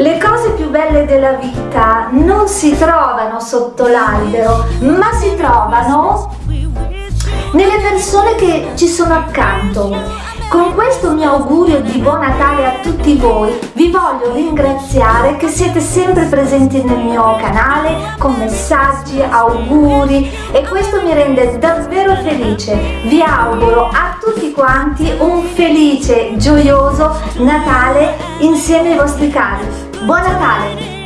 Le cose più belle della vita non si trovano sotto l'albero, ma si trovano nelle persone che ci sono accanto. Con questo mio augurio di buon Natale a tutti voi vi voglio ringraziare che siete sempre presenti nel mio canale con messaggi, auguri e questo mi rende davvero felice. Vi auguro a tutti quanti un felice, gioioso Natale insieme ai vostri cari. Buon Natale!